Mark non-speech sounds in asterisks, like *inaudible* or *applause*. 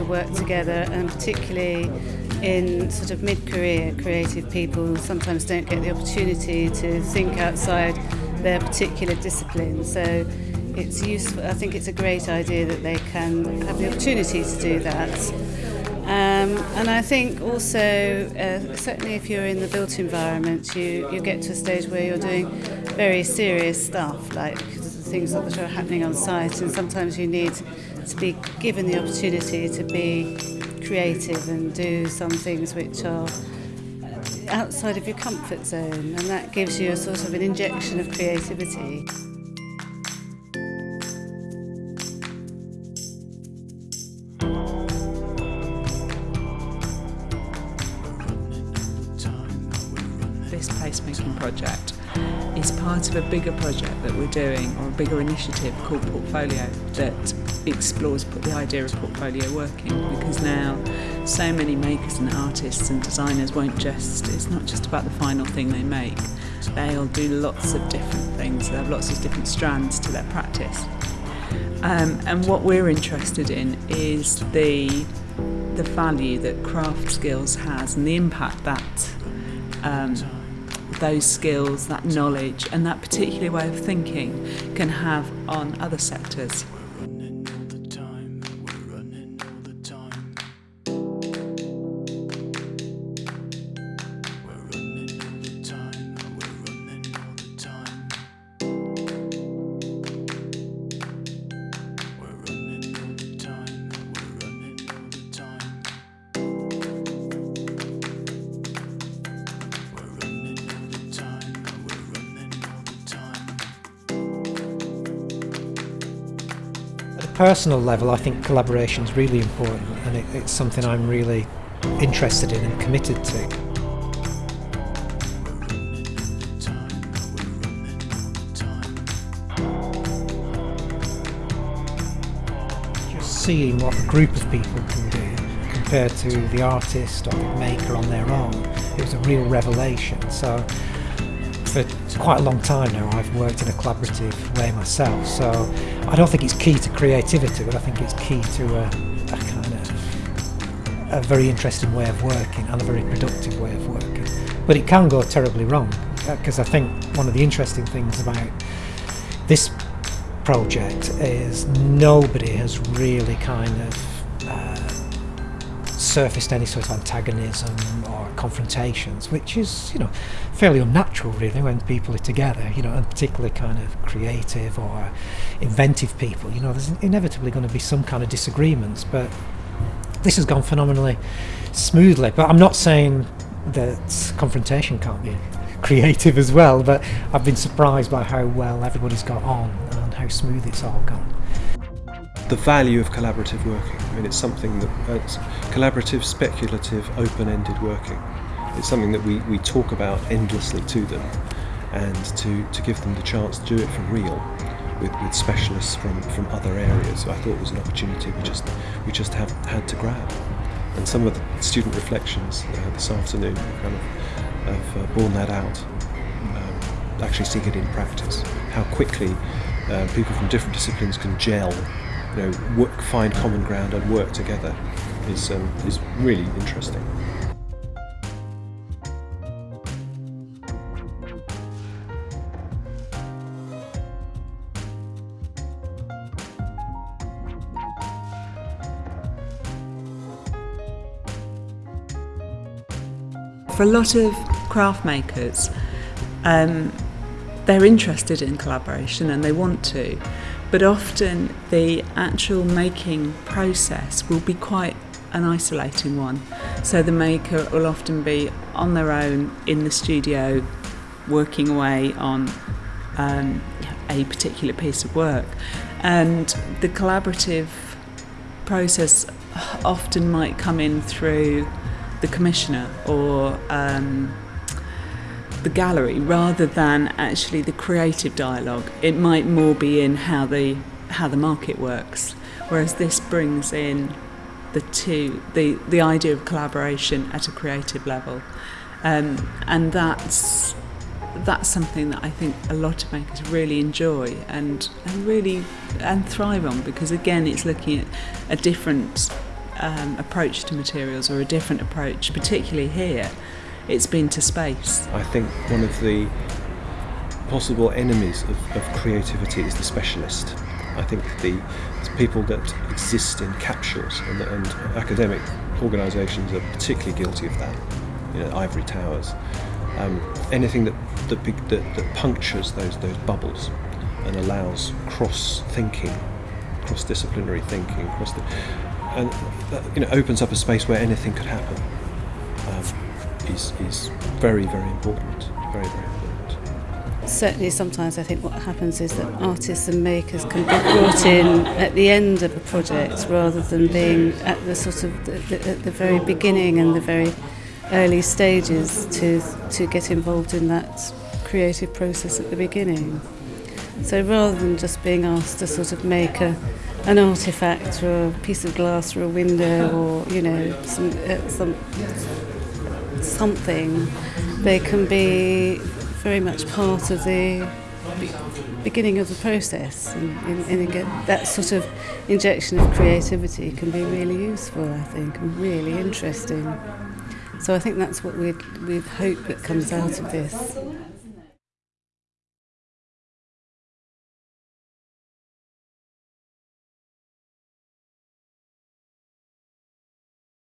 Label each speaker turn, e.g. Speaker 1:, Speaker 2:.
Speaker 1: to work together and particularly in sort of mid-career creative people sometimes don't get the opportunity to think outside their particular discipline. So it's useful I think it's a great idea that they can have the opportunity to do that. Um, and I think also uh, certainly if you're in the built environment you, you get to a stage where you're doing very serious stuff like things that are happening on site and sometimes you need to be given the opportunity to be creative and do some things which are outside of your comfort zone and that gives you a sort of an injection of creativity.
Speaker 2: This placemaking project is part of a bigger project that we're doing or a bigger initiative called Portfolio that explores the idea of portfolio working. Because now so many makers and artists and designers won't just, it's not just about the final thing they make, they'll do lots of different things, they have lots of different strands to their practice. Um, and what we're interested in is the, the value that craft skills has and the impact that um, those skills, that knowledge and that particular way of thinking can have on other sectors.
Speaker 3: Personal level, I think collaboration is really important and it, it's something I'm really interested in and committed to. Seeing what a group of people can do compared to the artist or the maker on their own, it was a real revelation. So for quite a long time now I've worked in a collaborative way myself so I don't think it's key to creativity but I think it's key to a, a kind of a very interesting way of working and a very productive way of working. But it can go terribly wrong uh, because I think one of the interesting things about this project is nobody has really kind of surfaced any sort of antagonism or confrontations, which is, you know, fairly unnatural really when people are together, you know, and particularly kind of creative or inventive people, you know, there's inevitably going to be some kind of disagreements, but this has gone phenomenally smoothly. But I'm not saying that confrontation can't be *laughs* creative as well, but I've been surprised by how well everybody's got on and how smooth it's all gone
Speaker 4: the value of collaborative working. I mean, it's something that uh, it's collaborative, speculative, open-ended working. It's something that we, we talk about endlessly to them and to, to give them the chance to do it for real with, with specialists from, from other areas. I thought it was an opportunity we just, we just have had to grab. And some of the student reflections uh, this afternoon kind of have uh, borne that out, um, actually seeing it in practice, how quickly uh, people from different disciplines can gel you know, work, find common ground and work together is, um, is really interesting.
Speaker 2: For a lot of craft makers, um, they're interested in collaboration and they want to, but often the actual making process will be quite an isolating one. So the maker will often be on their own in the studio working away on um, a particular piece of work. And the collaborative process often might come in through the commissioner or um, the gallery rather than actually the creative dialogue. It might more be in how the how the market works, whereas this brings in the two the the idea of collaboration at a creative level, um, and that's that's something that I think a lot of makers really enjoy and, and really and thrive on because again it's looking at a different um, approach to materials or a different approach, particularly here, it's been to space.
Speaker 4: I think one of the possible enemies of, of creativity is the specialist. I think the, people that exist in capsules and, and academic organisations are particularly guilty of that. You know, ivory towers, um, anything that that, that that punctures those those bubbles and allows cross thinking, cross disciplinary thinking, cross and that, you know opens up a space where anything could happen. Is is very very important. Very very important
Speaker 1: certainly sometimes I think what happens is that artists and makers can be brought in at the end of a project rather than being at the sort of the, the, at the very beginning and the very early stages to to get involved in that creative process at the beginning. So rather than just being asked to sort of make a an artifact or a piece of glass or a window or you know some, uh, some something, they can be very much part of the beginning of the process and, and, and that sort of injection of creativity can be really useful I think and really interesting. So I think that's what we we hope that comes out of this.